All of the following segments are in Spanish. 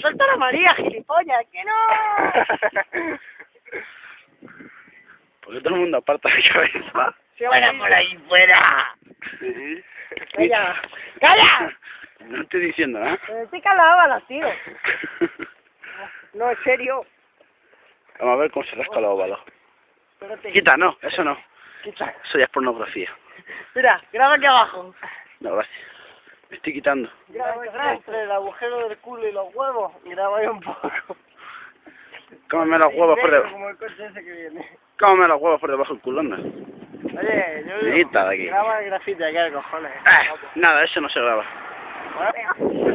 Suelta la María, gilipollas, que no. ¿Por qué todo el mundo aparta la cabeza? ¡Fuera por ahí, fuera! Sí. ¡Calla! ¡Calla! No estoy diciendo nada. Me pica la baba, tío. No, en serio. Vamos a ver cómo se rasca la óvalo. Espérate. Quita, no, eso no. Quita. Eso ya es pornografía. Mira, graba aquí abajo. No, gracias. Me estoy quitando. Graba, graba entre el agujero del culo y los huevos. Graba ahí un poco. Cómeme los huevos por debajo. Como el coche ese que viene. Cómeme los huevos por debajo del culón. ¿no? Oye, yo Quita de aquí. Graba el grafite aquí, de cojones. Ah, nada, eso no se graba. Bueno.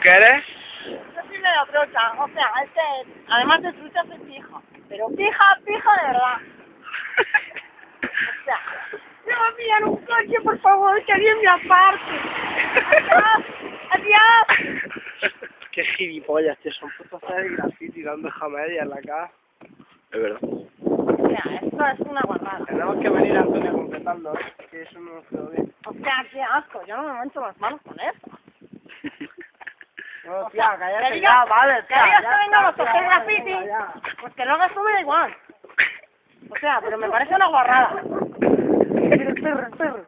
¿Qué eres? Yo sí me lo trocha, o sea, este, además de trucha soy pija. Pero pija, pija de verdad. O sea, me va a pillar un coche, por favor, que alguien me aparte. Adiós, adiós. Qué gilipollas, tío, son putos hacer graffiti dando jamedia en la cara. Es verdad. O sea, esto es una guarrada. Tenemos que venir a Antonio completando, ¿eh? que eso no nos quedó bien. O sea, qué asco, yo no me mancho las manos con esto. No, tía, cállate que ya, digas- vale, que tía, digas ya que vengamos está, a hacer graffiti. Pues que lo hagas tú me da igual. O sea, pero me parece una guarrada. Pero perro,